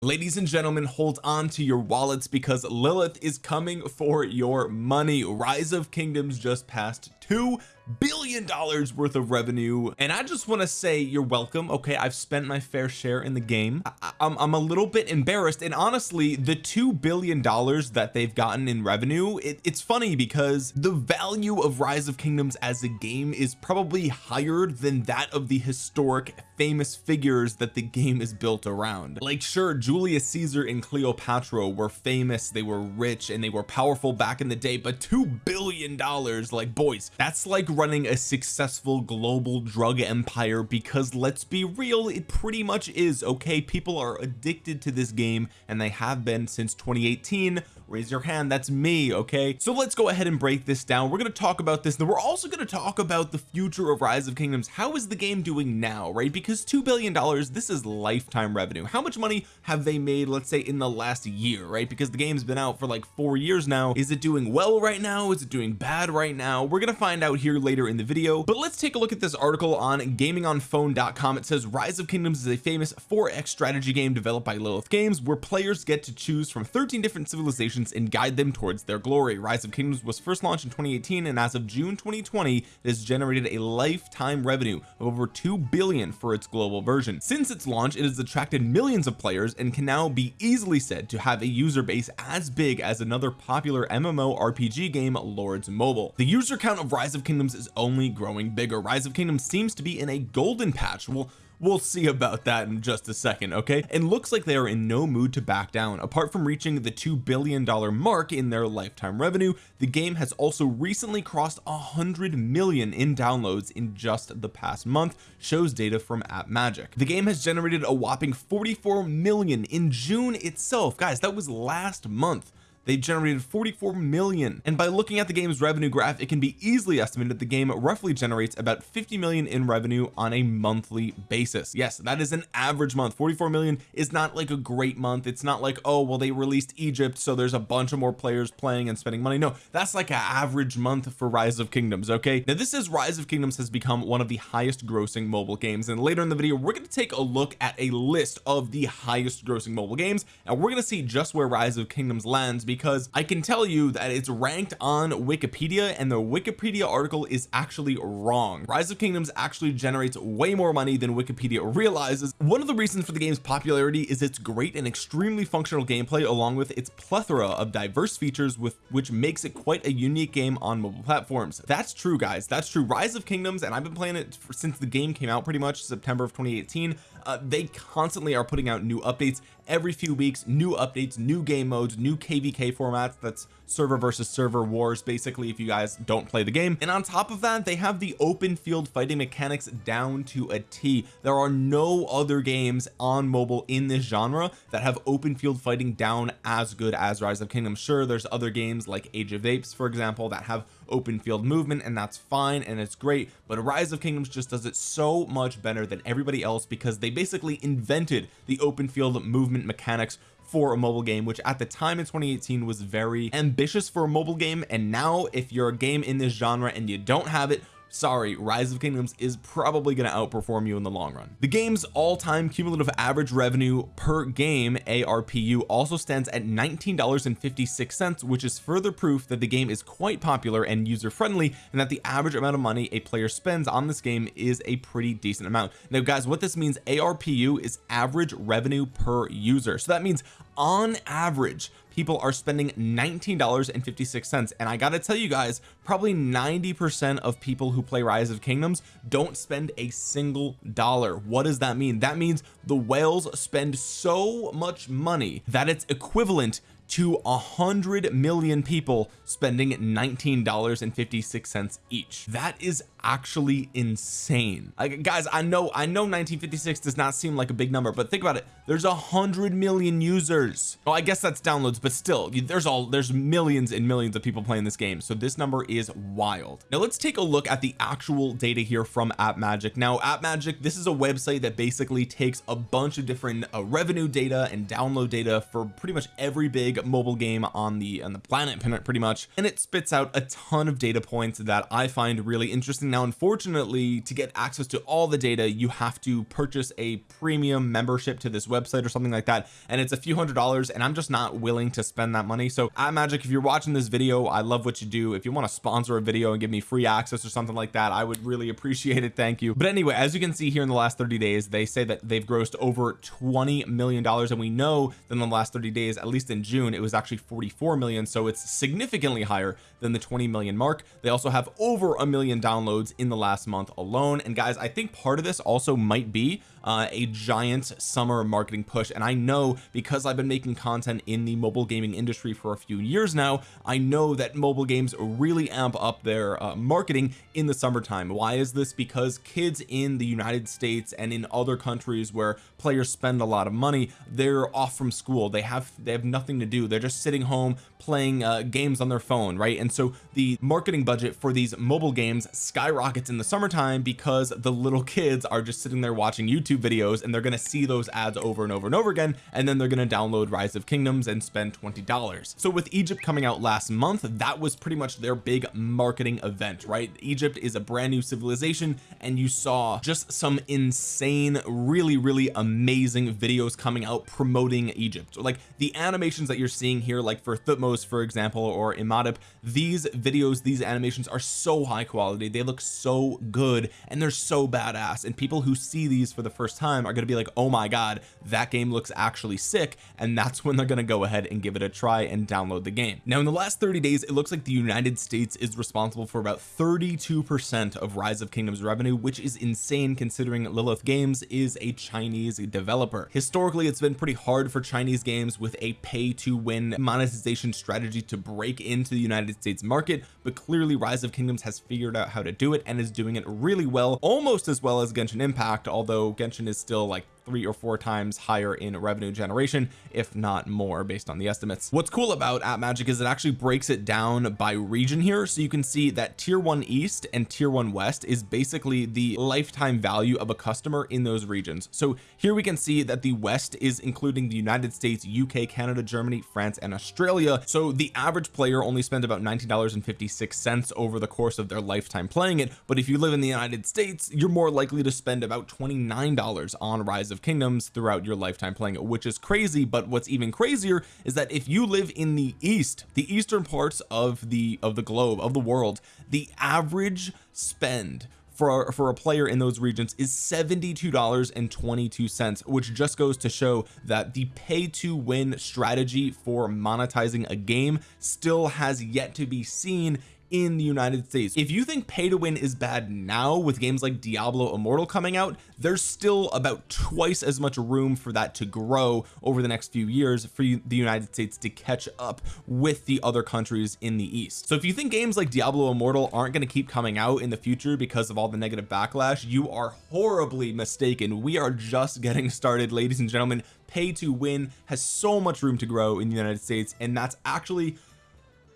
ladies and gentlemen hold on to your wallets because Lilith is coming for your money. Rise of kingdoms just passed two billion dollars worth of revenue. And I just want to say you're welcome okay? I've spent my fair share in the game. I, I'm, I'm a little bit embarrassed and honestly the two billion dollars that they've gotten in revenue it, it's funny because the value of rise of kingdoms as a game is probably higher than that of the historic famous figures that the game is built around. Like sure Julius Caesar and Cleopatra were famous they were rich and they were powerful back in the day but two billion dollars like boys that's like running a successful global drug empire because let's be real it pretty much is okay? People are addicted to this game and they have been since 2018 raise your hand that's me okay? So let's go ahead and break this down. We're going to talk about this then we're also going to talk about the future of rise of kingdoms. How is the game doing now right? Because two billion dollars this is lifetime revenue. How much money have they made let's say in the last year right? Because the game's been out for like four years now. Is it doing well right now? Is it doing bad right now? We're going to find out here later in the video. But let's take a look at this article on gamingonphone.com it says rise of kingdoms is a famous 4x strategy game developed by Lilith games where players get to choose from 13 different civilizations and guide them towards their glory. Rise of kingdoms was first launched in 2018 and as of June 2020 it has generated a lifetime revenue of over 2 billion for its global version. Since its launch it has attracted millions of players and can now be easily said to have a user base as big as another popular MMO RPG game Lords Mobile. The user count of rise of kingdoms is only growing bigger. Rise of kingdoms seems to be in a golden patch. Well we'll see about that in just a second okay? And looks like they are in no mood to back down. Apart from reaching the two billion dollar mark in their lifetime revenue the game has also recently crossed a hundred million in downloads in just the past month shows data from AppMagic. The game has generated a whopping 44 million in June itself. Guys that was last month they generated 44 million. And by looking at the game's revenue graph it can be easily estimated the game roughly generates about 50 million in revenue on a monthly basis. Yes that is an average month. 44 million is not like a great month. It's not like oh well they released Egypt so there's a bunch of more players playing and spending money. No that's like an average month for rise of kingdoms okay? Now this is rise of kingdoms has become one of the highest grossing mobile games. And later in the video we're going to take a look at a list of the highest grossing mobile games. And we're going to see just where rise of kingdoms lands because because I can tell you that it's ranked on Wikipedia and the Wikipedia article is actually wrong. Rise of kingdoms actually generates way more money than Wikipedia realizes. One of the reasons for the game's popularity is its great and extremely functional gameplay along with its plethora of diverse features with which makes it quite a unique game on mobile platforms. That's true guys. That's true. Rise of kingdoms and I've been playing it for, since the game came out pretty much September of 2018 uh, they constantly are putting out new updates every few weeks new updates new game modes new kvk formats. That's server versus server wars basically if you guys don't play the game. And on top of that they have the open field fighting mechanics down to a T. There are no other games on mobile in this genre that have open field fighting down as good as rise of kingdoms. Sure there's other games like age of apes for example that have open field movement and that's fine and it's great but rise of kingdoms just does it so much better than everybody else because they basically invented the open field movement mechanics for a mobile game which at the time in 2018 was very ambitious for a mobile game and now if you're a game in this genre and you don't have it sorry rise of kingdoms is probably going to outperform you in the long run. The game's all-time cumulative average revenue per game ARPU also stands at $19.56 which is further proof that the game is quite popular and user friendly and that the average amount of money a player spends on this game is a pretty decent amount. Now guys what this means ARPU is average revenue per user. So that means on average people are spending $19.56 and I gotta tell you guys probably 90 percent of people who play rise of kingdoms don't spend a single dollar. What does that mean? That means the whales spend so much money that it's equivalent to a hundred million people spending $19.56 each. That is actually insane. Like guys I know I know 1956 does not seem like a big number but think about it. There's a hundred million users. Oh I guess that's downloads but still there's all there's millions and millions of people playing this game. So this number is wild. Now let's take a look at the actual data here from AppMagic. Now AppMagic this is a website that basically takes a bunch of different uh, revenue data and download data for pretty much every big mobile game on the on the planet pretty much. And it spits out a ton of data points that I find really interesting. Now unfortunately to get access to all the data you have to purchase a premium membership to this website or something like that. And it's a few hundred dollars and I'm just not willing to spend that money. So AppMagic if you're watching this video I love what you do. If you want to sponsor a video and give me free access or something like that I would really appreciate it. Thank you. But anyway as you can see here in the last 30 days they say that they've grossed over 20 million dollars and we know that in the last 30 days at least in June it was actually 44 million so it's significantly higher than the 20 million mark. They also have over a million downloads in the last month alone. And guys I think part of this also might be uh, a giant summer marketing push. And I know because I've been making content in the mobile gaming industry for a few years now I know that mobile games really amp up their uh, marketing in the summertime. Why is this? Because kids in the United States and in other countries where players spend a lot of money they're off from school. They have they have nothing to do. They're just sitting home playing uh, games on their phone right? And so the marketing budget for these mobile games skyrockets in the summertime because the little kids are just sitting there watching YouTube videos and they're going to see those ads over and over and over again and then they're going to download rise of kingdoms and spend $20 so with Egypt coming out last month that was pretty much their big marketing event right? Egypt is a brand new civilization and you saw just some insane really really amazing videos coming out promoting Egypt. Like the animations that you're seeing here like for Thutmose for example or Imhotep these videos these animations are so high quality they look so good and they're so badass. And people who see these for the first time are going to be like oh my god that game looks actually sick and that's when they're going to go ahead and give it a try and download the game. Now in the last 30 days it looks like the United States is responsible for about 32 percent of rise of kingdoms revenue which is insane considering Lilith games is a Chinese developer. Historically it's been pretty hard for Chinese games with a pay to win monetization strategy to break into the United States market but clearly rise of kingdoms has figured out how to do it and is doing it really well almost as well as Genshin Impact although Genshin is still like three or four times higher in revenue generation if not more based on the estimates. What's cool about app magic is it actually breaks it down by region here. So you can see that tier one east and tier one west is basically the lifetime value of a customer in those regions. So here we can see that the west is including the United States UK Canada Germany France and Australia. So the average player only spends about $19.56 over the course of their lifetime playing it. But if you live in the United States you're more likely to spend about $29 on rise of of kingdoms throughout your lifetime playing it which is crazy but what's even crazier is that if you live in the east the eastern parts of the of the globe of the world the average spend for for a player in those regions is $72.22 which just goes to show that the pay to win strategy for monetizing a game still has yet to be seen in the United States. If you think pay to win is bad now with games like Diablo Immortal coming out there's still about twice as much room for that to grow over the next few years for the United States to catch up with the other countries in the East. So if you think games like Diablo Immortal aren't going to keep coming out in the future because of all the negative backlash you are horribly mistaken. We are just getting started ladies and gentlemen. Pay to win has so much room to grow in the United States and that's actually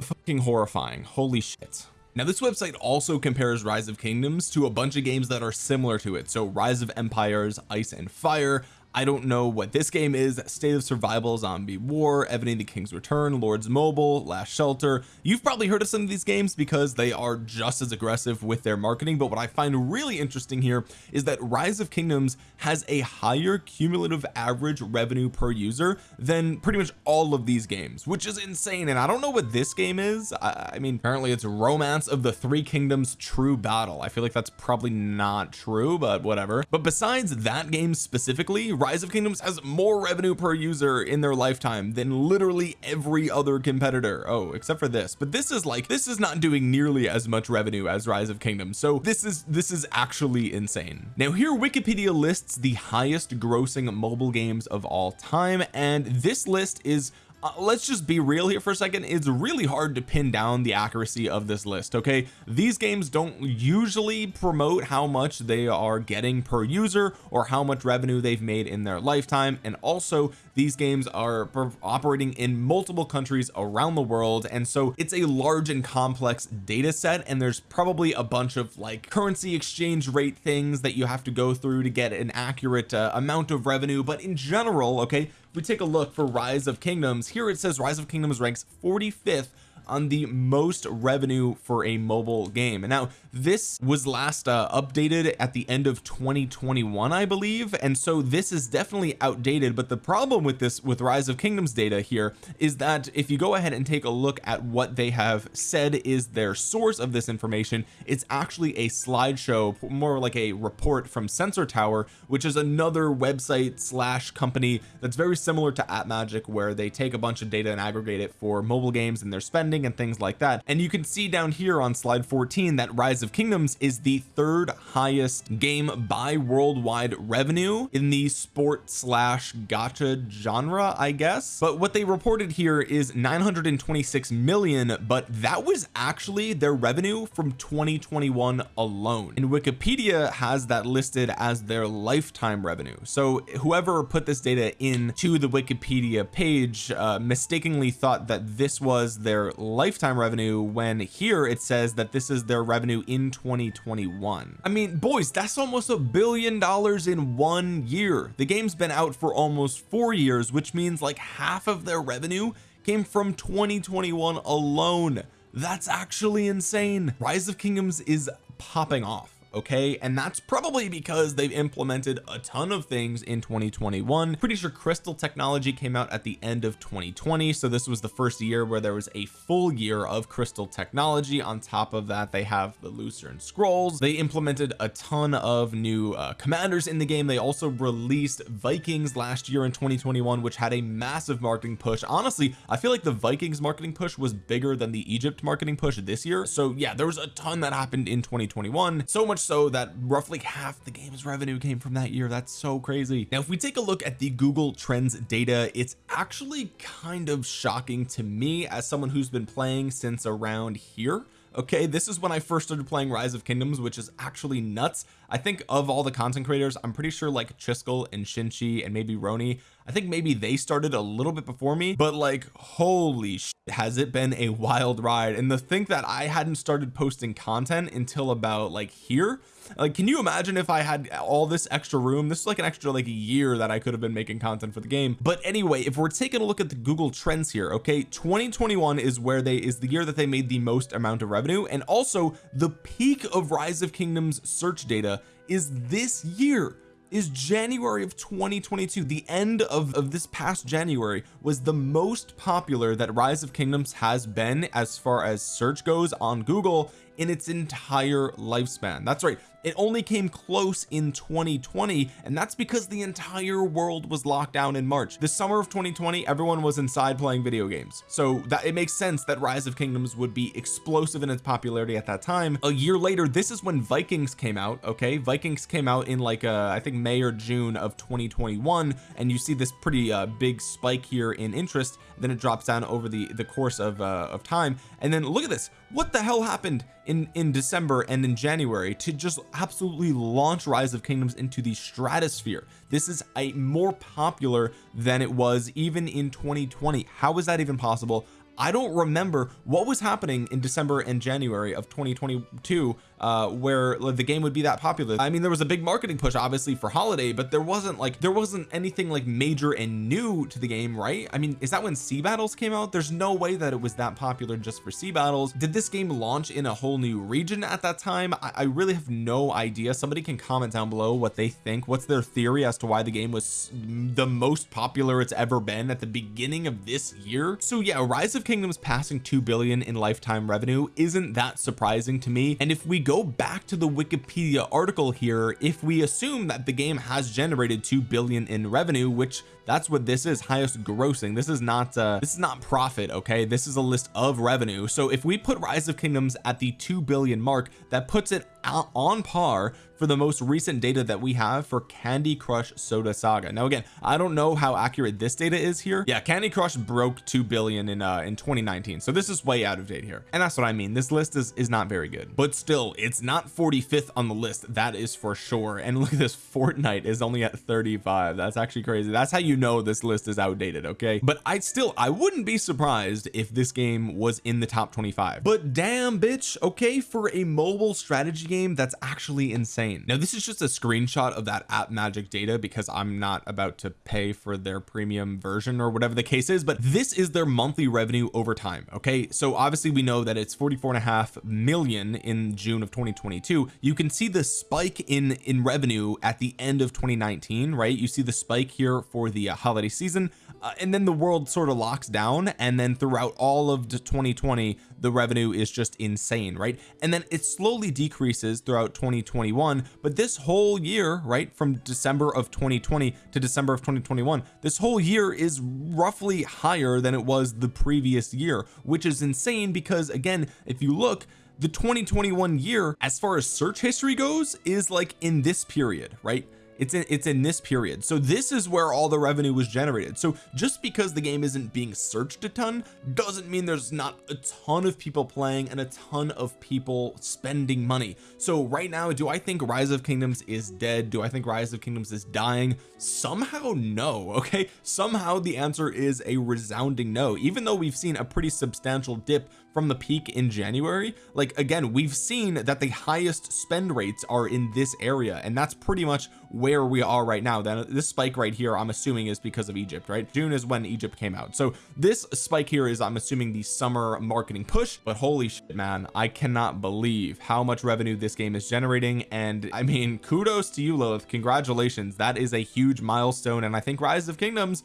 fucking horrifying. Holy shit. Now this website also compares rise of kingdoms to a bunch of games that are similar to it. So rise of empires ice and fire I don't know what this game is. State of survival zombie war Evony the King's return lords mobile last shelter. You've probably heard of some of these games because they are just as aggressive with their marketing but what I find really interesting here is that rise of kingdoms has a higher cumulative average revenue per user than pretty much all of these games which is insane and I don't know what this game is. I, I mean apparently it's romance of the three kingdoms true battle. I feel like that's probably not true but whatever. But besides that game specifically rise of kingdoms has more revenue per user in their lifetime than literally every other competitor. Oh except for this. But this is like this is not doing nearly as much revenue as rise of kingdoms. So this is this is actually insane. Now here Wikipedia lists the highest grossing mobile games of all time and this list is uh, let's just be real here for a second. It's really hard to pin down the accuracy of this list okay? These games don't usually promote how much they are getting per user or how much revenue they've made in their lifetime. And also these games are operating in multiple countries around the world. And so it's a large and complex data set and there's probably a bunch of like currency exchange rate things that you have to go through to get an accurate uh, amount of revenue. But in general okay we take a look for rise of kingdoms. Here it says rise of kingdoms ranks 45th on the most revenue for a mobile game. And now this was last uh, updated at the end of 2021 I believe. And so this is definitely outdated. But the problem with this with rise of kingdoms data here is that if you go ahead and take a look at what they have said is their source of this information it's actually a slideshow more like a report from sensor tower which is another website slash company that's very similar to app magic where they take a bunch of data and aggregate it for mobile games and their spending and things like that. And you can see down here on slide 14 that rise of kingdoms is the third highest game by worldwide revenue in the sport slash gacha genre I guess. But what they reported here is 926 million but that was actually their revenue from 2021 alone. And Wikipedia has that listed as their lifetime revenue. So whoever put this data in to the Wikipedia page uh, mistakenly thought that this was their lifetime revenue when here it says that this is their revenue in 2021 I mean boys that's almost a billion dollars in one year. The game's been out for almost four years which means like half of their revenue came from 2021 alone. That's actually insane. Rise of kingdoms is popping off okay? And that's probably because they've implemented a ton of things in 2021 pretty sure crystal technology came out at the end of 2020 so this was the first year where there was a full year of crystal technology. On top of that they have the lucerne scrolls. They implemented a ton of new uh, commanders in the game. They also released vikings last year in 2021 which had a massive marketing push. Honestly I feel like the vikings marketing push was bigger than the Egypt marketing push this year. So yeah there was a ton that happened in 2021 so much so that roughly half the game's revenue came from that year. That's so crazy. Now if we take a look at the Google Trends data it's actually kind of shocking to me as someone who's been playing since around here. Okay this is when I first started playing rise of kingdoms which is actually nuts. I think of all the content creators I'm pretty sure like Chisgule and Shinchi and maybe Roni I think maybe they started a little bit before me but like holy has it been a wild ride. And the think that I hadn't started posting content until about like here like can you imagine if I had all this extra room? This is like an extra like a year that I could have been making content for the game. But anyway if we're taking a look at the Google trends here okay 2021 is where they is the year that they made the most amount of revenue. And also the peak of rise of kingdoms search data is this year is January of 2022 the end of, of this past January was the most popular that rise of kingdoms has been as far as search goes on Google in its entire lifespan. That's right it only came close in 2020 and that's because the entire world was locked down in March. The summer of 2020 everyone was inside playing video games. So that it makes sense that rise of kingdoms would be explosive in its popularity at that time. A year later this is when Vikings came out okay? Vikings came out in like uh I think May or June of 2021 and you see this pretty uh big spike here in interest. Then it drops down over the the course of uh of time. And then look at this. What the hell happened in in December and in January to just absolutely launch rise of kingdoms into the stratosphere. This is a more popular than it was even in 2020 how is that even possible? I don't remember what was happening in December and January of 2022 uh where the game would be that popular. I mean there was a big marketing push obviously for holiday but there wasn't like there wasn't anything like major and new to the game right? I mean is that when sea battles came out? There's no way that it was that popular just for sea battles. Did this game launch in a whole new region at that time? I, I really have no idea. Somebody can comment down below what they think. What's their theory as to why the game was the most popular it's ever been at the beginning of this year? So yeah rise of kingdoms passing 2 billion in lifetime revenue isn't that surprising to me. And if we go back to the Wikipedia article here if we assume that the game has generated 2 billion in revenue which that's what this is highest grossing. This is not uh this is not profit okay? This is a list of revenue. So if we put rise of kingdoms at the 2 billion mark that puts it on par for the most recent data that we have for Candy Crush Soda Saga. Now again I don't know how accurate this data is here. Yeah Candy Crush broke 2 billion in uh in 2019 so this is way out of date here. And that's what I mean. This list is is not very good. But still it's not 45th on the list. That is for sure. And look at this Fortnite is only at 35 that's actually crazy. That's how you you know this list is outdated okay? But I still I wouldn't be surprised if this game was in the top 25 but damn bitch okay for a mobile strategy game that's actually insane. Now this is just a screenshot of that app magic data because I'm not about to pay for their premium version or whatever the case is but this is their monthly revenue over time okay? So obviously we know that it's 44 and a half million in June of 2022 you can see the spike in in revenue at the end of 2019 right? You see the spike here for the uh, holiday season uh, and then the world sort of locks down and then throughout all of 2020 the revenue is just insane right? And then it slowly decreases throughout 2021 but this whole year right from December of 2020 to December of 2021 this whole year is roughly higher than it was the previous year which is insane because again if you look the 2021 year as far as search history goes is like in this period right it's in it's in this period. So this is where all the revenue was generated. So just because the game isn't being searched a ton doesn't mean there's not a ton of people playing and a ton of people spending money. So right now do I think rise of kingdoms is dead? Do I think rise of kingdoms is dying? Somehow no okay? Somehow the answer is a resounding no. Even though we've seen a pretty substantial dip from the peak in January like again we've seen that the highest spend rates are in this area and that's pretty much where we are right now then this spike right here I'm assuming is because of Egypt right? June is when Egypt came out. So this spike here is I'm assuming the summer marketing push but holy shit man I cannot believe how much revenue this game is generating. And I mean kudos to you Lilith. Congratulations. That is a huge milestone. And I think rise of kingdoms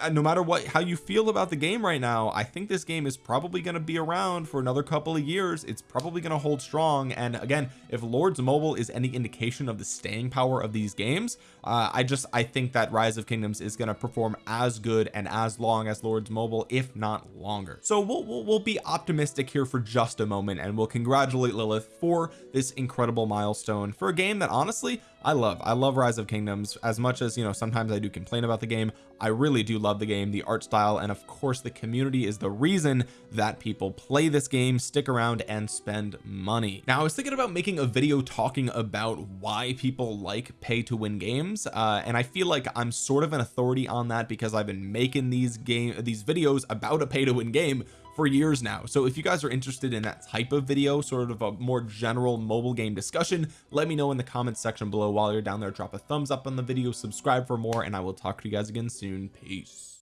uh, no matter what how you feel about the game right now I think this game is probably going to be around for another couple of years. It's probably going to hold strong. And again if Lords Mobile is any indication of the staying power of these games uh, I just I think that rise of kingdoms is going to perform as good and as long as Lords Mobile if not longer. So we'll, we'll, we'll be optimistic here for just a moment and we'll congratulate Lilith for this incredible milestone for a game that honestly I love I love rise of kingdoms. As much as you know sometimes I do complain about the game I really do love the game the art style and of course the community is the reason that people play this game stick around and spend money. Now I was thinking about making a video talking about why people like pay to win games uh, and I feel like I'm sort of an authority on that because I've been making these game these videos about a pay to win game for years now. So if you guys are interested in that type of video sort of a more general mobile game discussion let me know in the comments section below while you're down there. Drop a thumbs up on the video subscribe for more and I will talk to you guys again soon. Peace